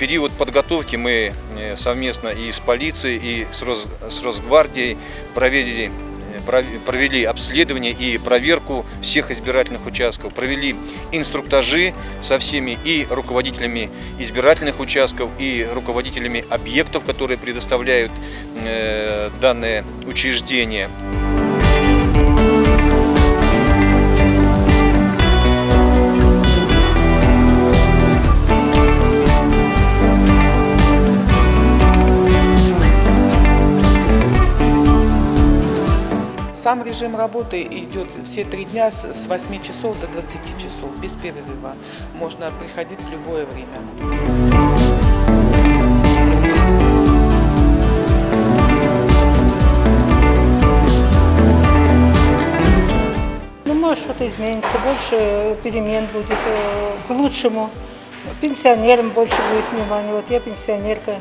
период подготовки мы э, совместно и с полицией, и с, Рос, Росгвардией провели, э, провели обследование и проверку всех избирательных участков, провели инструктажи со всеми и руководителями избирательных участков, и руководителями объектов, которые предоставляют э, данное учреждение. Сам режим работы идет все три дня с 8 часов до 20 часов, без перерыва. Можно приходить в любое время. Ну, может, что-то изменится, больше перемен будет э, к лучшему. Пенсионерам больше будет внимания. Вот я пенсионерка.